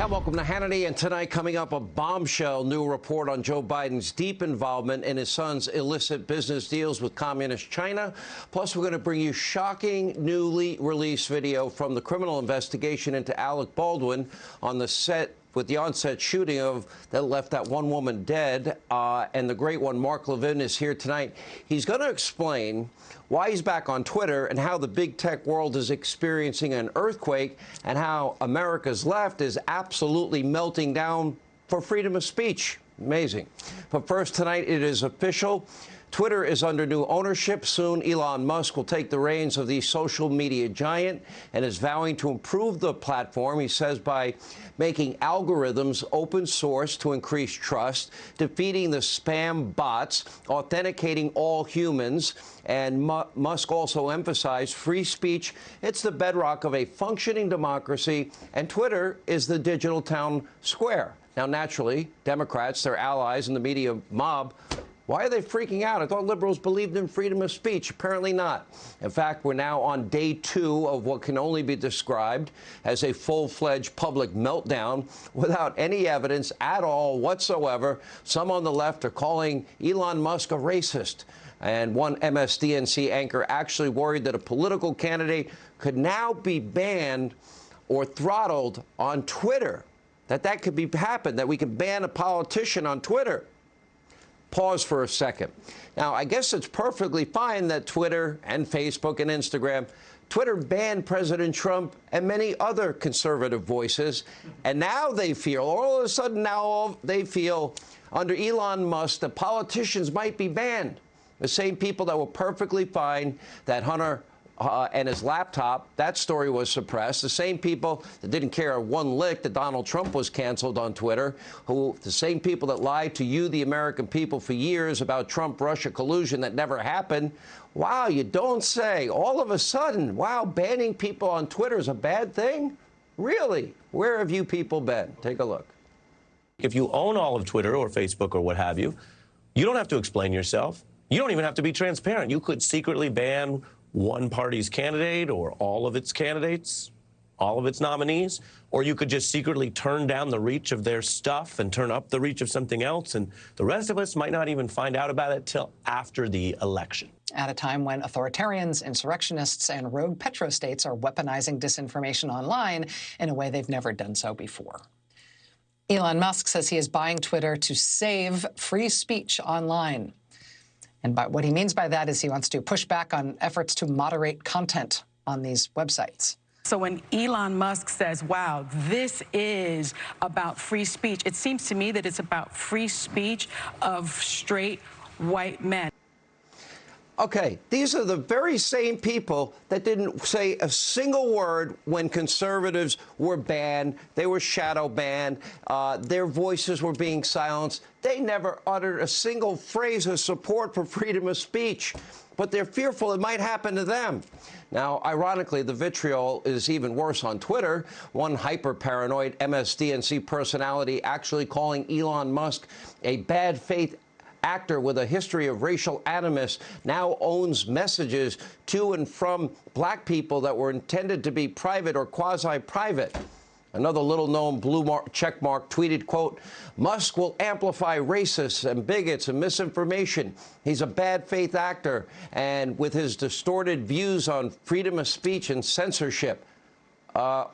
And welcome to Hannity. And tonight, coming up, a bombshell new report on Joe Biden's deep involvement in his son's illicit business deals with communist China. Plus, we're going to bring you shocking, newly released video from the criminal investigation into Alec Baldwin on the set with the onset shooting of that left that one woman dead. Uh, and the great one, Mark Levin, is here tonight. He's going to explain why he's back on Twitter and how the big tech world is experiencing an earthquake and how America's left is absolutely melting down for freedom of speech. Amazing. But first, tonight it is official. Twitter is under new ownership. Soon, Elon Musk will take the reins of the social media giant and is vowing to improve the platform, he says, by making algorithms open source to increase trust, defeating the spam bots, authenticating all humans. And Musk also emphasized free speech. It's the bedrock of a functioning democracy, and Twitter is the digital town square. Now, naturally, Democrats, their allies, and the media mob why are they freaking out? I thought liberals believed in freedom of speech. Apparently not. In fact, we're now on day two of what can only be described as a full-fledged public meltdown without any evidence at all whatsoever. Some on the left are calling Elon Musk a racist. And one MSDNC anchor actually worried that a political candidate could now be banned or throttled on Twitter. That that could be happen, that we could ban a politician on Twitter pause for a second. Now, I guess it's perfectly fine that Twitter and Facebook and Instagram Twitter banned President Trump and many other conservative voices, and now they feel, all of a sudden now they feel under Elon Musk that politicians might be banned. The same people that were perfectly fine that Hunter uh, and his laptop. That story was suppressed. The same people that didn't care one lick that Donald Trump was canceled on Twitter, who the same people that lied to you, the American people, for years about Trump-Russia collusion that never happened. Wow, you don't say. All of a sudden, wow, banning people on Twitter is a bad thing? Really? Where have you people been? Take a look. If you own all of Twitter or Facebook or what have you, you don't have to explain yourself. You don't even have to be transparent. You could secretly ban one party's candidate or all of its candidates, all of its nominees, or you could just secretly turn down the reach of their stuff and turn up the reach of something else, and the rest of us might not even find out about it till after the election. At a time when authoritarians, insurrectionists, and rogue petrostates are weaponizing disinformation online in a way they've never done so before. Elon Musk says he is buying Twitter to save free speech online. And by, what he means by that is he wants to push back on efforts to moderate content on these websites. So when Elon Musk says, wow, this is about free speech, it seems to me that it's about free speech of straight white men. Okay, these are the very same people that didn't say a single word when conservatives were banned. They were shadow banned. Uh, their voices were being silenced. They never uttered a single phrase of support for freedom of speech, but they're fearful it might happen to them. Now, ironically, the vitriol is even worse on Twitter. One hyper-paranoid MSDNC personality actually calling Elon Musk a bad faith actor with a history of racial animus now owns messages to and from black people that were intended to be private or quasi-private. Another little-known blue mark, check mark tweeted, quote, Musk will amplify racists and bigots and misinformation. He's a bad faith actor, and with his distorted views on freedom of speech and censorship. Uh,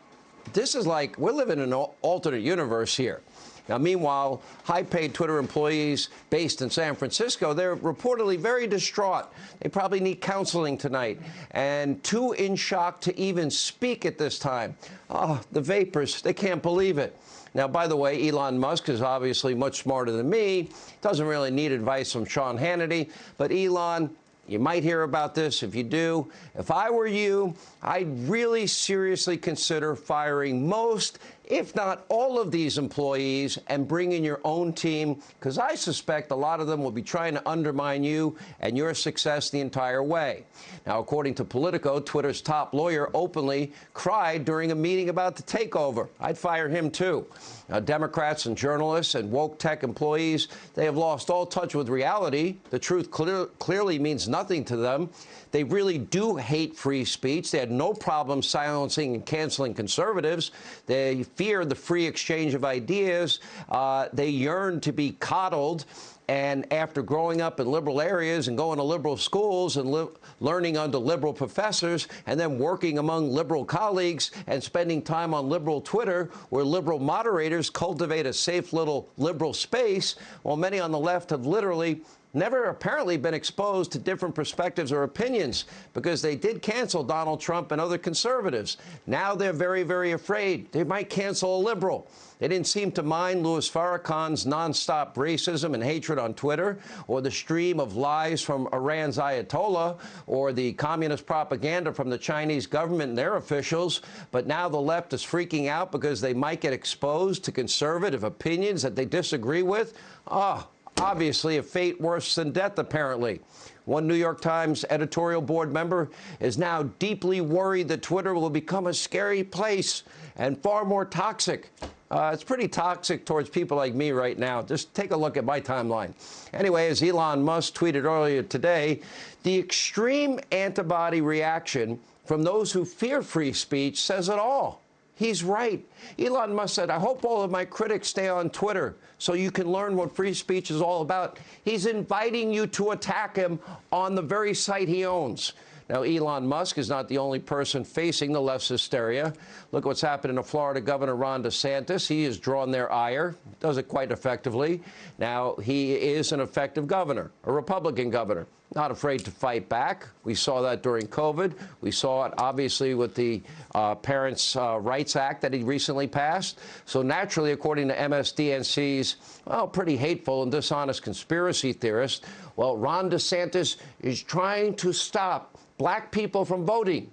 this is like, we're living in an alternate universe here. Now, meanwhile, high-paid Twitter employees based in San Francisco, they're reportedly very distraught. They probably need counseling tonight and too in shock to even speak at this time. Oh, the vapors, they can't believe it. Now, by the way, Elon Musk is obviously much smarter than me. Doesn't really need advice from Sean Hannity. But Elon, you might hear about this. If you do, if I were you, I'd really seriously consider firing most, if not all of these employees and bring in your own team, because I suspect a lot of them will be trying to undermine you and your success the entire way. Now, according to Politico, Twitter's top lawyer openly cried during a meeting about the takeover. I'd fire him, too. Now, Democrats and journalists and woke tech employees, they have lost all touch with reality. The truth clear, clearly means nothing to them. They really do hate free speech. They had no problem silencing and canceling conservatives. They fear the free exchange of ideas. Uh, they yearn to be coddled. And after growing up in liberal areas and going to liberal schools and li learning under liberal professors and then working among liberal colleagues and spending time on liberal Twitter where liberal moderators cultivate a safe little liberal space, while many on the left have literally never apparently been exposed to different perspectives or opinions because they did cancel Donald Trump and other conservatives. Now they're very, very afraid. They might cancel a liberal. They didn't seem to mind Louis Farrakhan's nonstop racism and hatred on Twitter, or the stream of lies from Iran's Ayatollah, or the communist propaganda from the Chinese government and their officials. But now the left is freaking out because they might get exposed to conservative opinions that they disagree with. Ah, obviously a fate worse than death, apparently. One New York Times editorial board member is now deeply worried that Twitter will become a scary place and far more toxic. Uh, it's pretty toxic towards people like me right now. Just take a look at my timeline. Anyway, as Elon Musk tweeted earlier today, the extreme antibody reaction from those who fear free speech says it all. He's right. Elon Musk said, I hope all of my critics stay on Twitter so you can learn what free speech is all about. He's inviting you to attack him on the very site he owns. Now, Elon Musk is not the only person facing the left's hysteria. Look what's happening to Florida Governor Ron DeSantis. He has drawn their ire, does it quite effectively. Now, he is an effective governor, a Republican governor, not afraid to fight back. We saw that during COVID. We saw it, obviously, with the uh, Parents' uh, Rights Act that he recently passed. So, naturally, according to MSDNC's, well, pretty hateful and dishonest conspiracy theorist, well, Ron DeSantis is trying to stop black people from voting.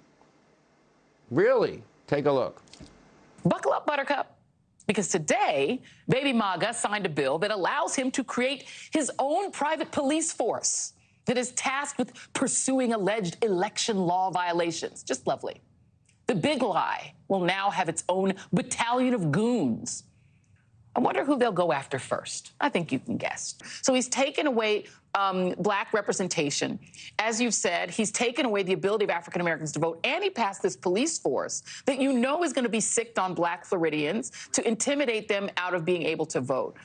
Really? Take a look. Buckle up, Buttercup. Because today, Baby MAGA signed a bill that allows him to create his own private police force that is tasked with pursuing alleged election law violations. Just lovely. The big lie will now have its own battalion of goons. I wonder who they'll go after first. I think you can guess. So he's taken away um, black representation. As you've said, he's taken away the ability of African Americans to vote, and he passed this police force that you know is going to be sicked on black Floridians to intimidate them out of being able to vote.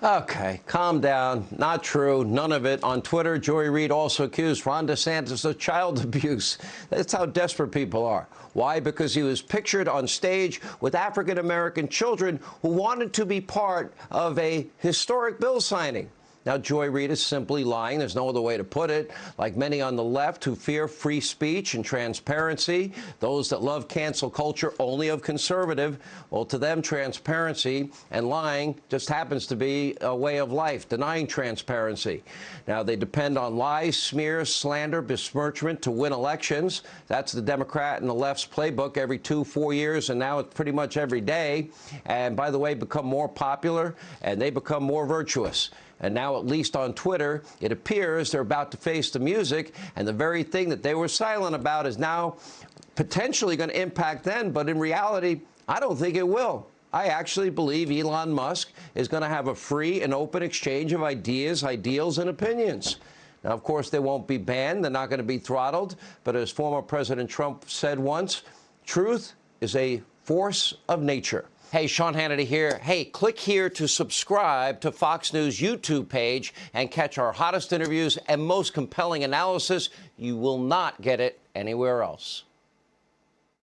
Okay, calm down. Not true. None of it. On Twitter, Joy Reid also accused Ron DeSantis of child abuse. That's how desperate people are. Why? Because he was pictured on stage with African American children who wanted to be part of a historic bill signing. Now, Joy Reid is simply lying. There's no other way to put it. Like many on the left who fear free speech and transparency, those that love cancel culture only of conservative, well, to them, transparency and lying just happens to be a way of life, denying transparency. Now, they depend on lies, smears, slander, besmirchment to win elections. That's the Democrat and the left's playbook every two, four years, and now it's pretty much every day. And by the way, become more popular and they become more virtuous. And now, at least on Twitter, it appears they're about to face the music, and the very thing that they were silent about is now potentially going to impact them. But in reality, I don't think it will. I actually believe Elon Musk is going to have a free and open exchange of ideas, ideals, and opinions. Now, of course, they won't be banned. They're not going to be throttled. But as former President Trump said once, truth is a force of nature. Hey, Sean Hannity here. Hey, click here to subscribe to Fox News YouTube page and catch our hottest interviews and most compelling analysis. You will not get it anywhere else.